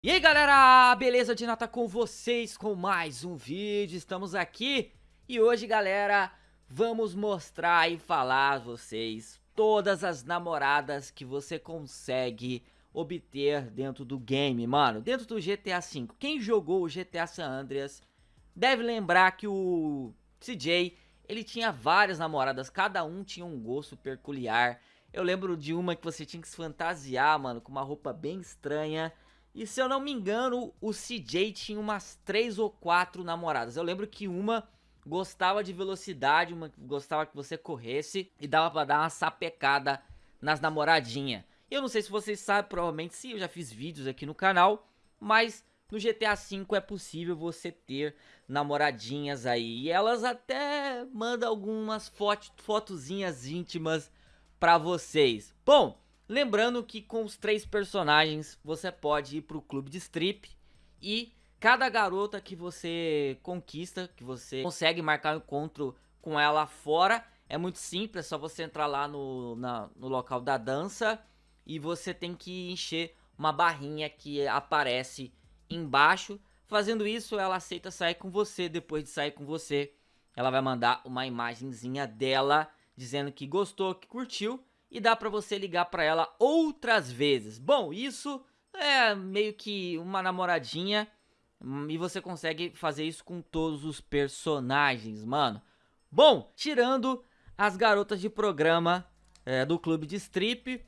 E aí galera, beleza de nota com vocês com mais um vídeo, estamos aqui e hoje galera, vamos mostrar e falar a vocês todas as namoradas que você consegue obter dentro do game, mano, dentro do GTA V. Quem jogou o GTA San Andreas deve lembrar que o CJ, ele tinha várias namoradas, cada um tinha um gosto peculiar. Eu lembro de uma que você tinha que se fantasiar, mano, com uma roupa bem estranha e se eu não me engano, o CJ tinha umas três ou quatro namoradas. Eu lembro que uma gostava de velocidade, uma gostava que você corresse e dava pra dar uma sapecada nas namoradinhas. Eu não sei se vocês sabem, provavelmente sim, eu já fiz vídeos aqui no canal, mas no GTA V é possível você ter namoradinhas aí. E elas até mandam algumas foto, fotozinhas íntimas pra vocês. Bom, Lembrando que com os três personagens você pode ir pro clube de strip e cada garota que você conquista, que você consegue marcar um encontro com ela fora, é muito simples, é só você entrar lá no, na, no local da dança e você tem que encher uma barrinha que aparece embaixo. Fazendo isso, ela aceita sair com você. Depois de sair com você, ela vai mandar uma imagenzinha dela dizendo que gostou, que curtiu e dá para você ligar para ela outras vezes. Bom, isso é meio que uma namoradinha hum, e você consegue fazer isso com todos os personagens, mano. Bom, tirando as garotas de programa é, do clube de strip,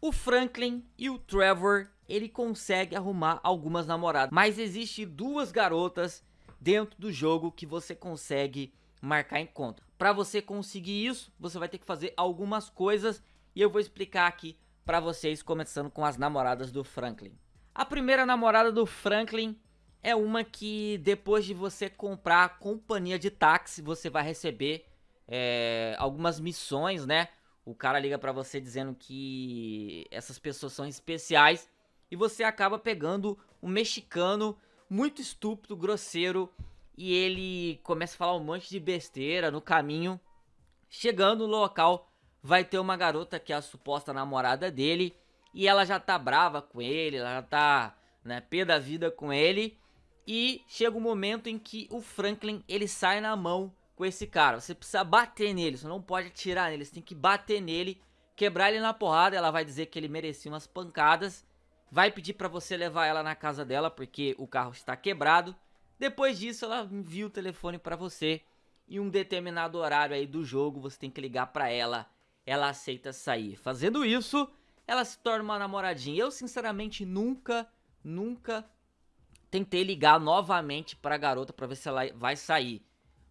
o Franklin e o Trevor, ele consegue arrumar algumas namoradas. Mas existe duas garotas dentro do jogo que você consegue marcar encontro. Para você conseguir isso, você vai ter que fazer algumas coisas e eu vou explicar aqui para vocês, começando com as namoradas do Franklin. A primeira namorada do Franklin é uma que depois de você comprar a companhia de táxi, você vai receber é, algumas missões, né? O cara liga para você dizendo que essas pessoas são especiais e você acaba pegando um mexicano muito estúpido, grosseiro e ele começa a falar um monte de besteira no caminho. Chegando no local, vai ter uma garota que é a suposta namorada dele e ela já tá brava com ele, ela já tá, né, pé da vida com ele. E chega um momento em que o Franklin, ele sai na mão com esse cara. Você precisa bater nele, você não pode atirar nele, você tem que bater nele, quebrar ele na porrada. Ela vai dizer que ele merecia umas pancadas. Vai pedir pra você levar ela na casa dela, porque o carro está quebrado. Depois disso, ela envia o telefone pra você. E um determinado horário aí do jogo, você tem que ligar pra ela. Ela aceita sair. Fazendo isso, ela se torna uma namoradinha. Eu, sinceramente, nunca, nunca tentei ligar novamente pra garota pra ver se ela vai sair.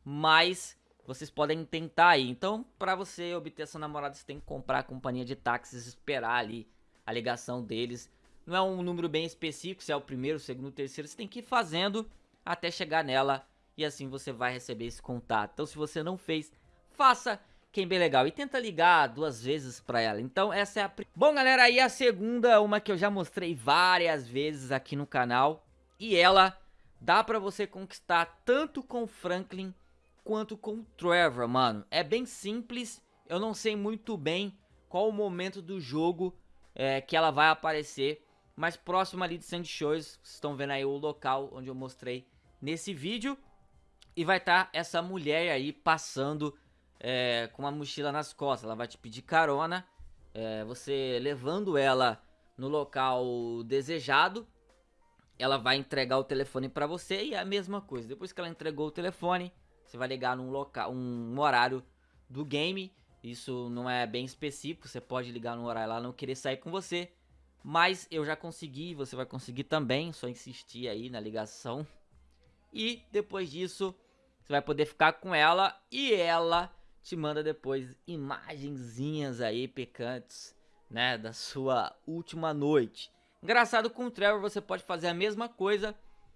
Mas vocês podem tentar aí. Então, pra você obter essa namorada, você tem que comprar a companhia de táxis, esperar ali a ligação deles. Não é um número bem específico, se é o primeiro, o segundo, o terceiro. Você tem que ir fazendo até chegar nela e assim você vai receber esse contato. Então se você não fez, faça que é bem legal. E tenta ligar duas vezes pra ela. Então essa é a... Bom galera, aí a segunda, uma que eu já mostrei várias vezes aqui no canal. E ela dá pra você conquistar tanto com Franklin quanto com Trevor, mano. É bem simples, eu não sei muito bem qual o momento do jogo é, que ela vai aparecer. Mas próximo ali de Sandy Shores, vocês estão vendo aí o local onde eu mostrei nesse vídeo. E vai estar tá essa mulher aí passando é, com uma mochila nas costas. Ela vai te pedir carona. É, você levando ela no local desejado. Ela vai entregar o telefone para você e é a mesma coisa. Depois que ela entregou o telefone, você vai ligar num local, um horário do game. Isso não é bem específico, você pode ligar no horário lá não querer sair com você. Mas eu já consegui, você vai conseguir também, só insistir aí na ligação. E depois disso, você vai poder ficar com ela e ela te manda depois imagenzinhas aí picantes, né, da sua última noite. Engraçado com o Trevor você pode fazer a mesma coisa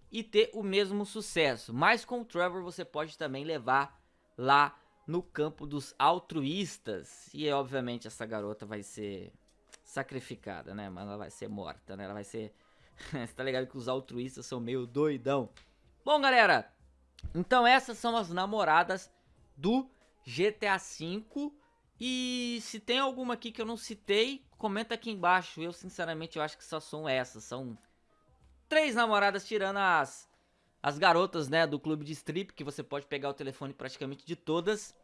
e ter o mesmo sucesso, mas com o Trevor você pode também levar lá no campo dos altruístas. E obviamente essa garota vai ser sacrificada, né? Mas ela vai ser morta, né? Ela vai ser... Você tá ligado que os altruístas são meio doidão. Bom, galera, então essas são as namoradas do GTA V. E se tem alguma aqui que eu não citei, comenta aqui embaixo. Eu, sinceramente, eu acho que só são essas. São três namoradas tirando as, as garotas, né, do clube de strip, que você pode pegar o telefone praticamente de todas.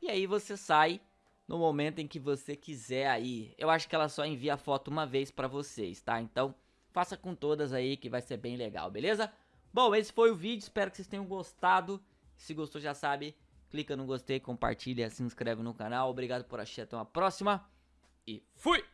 E aí você sai no momento em que você quiser aí. Eu acho que ela só envia a foto uma vez pra vocês, tá? Então, faça com todas aí que vai ser bem legal, beleza? Bom, esse foi o vídeo, espero que vocês tenham gostado. Se gostou, já sabe, clica no gostei, compartilha, se inscreve no canal. Obrigado por assistir, até uma próxima e fui!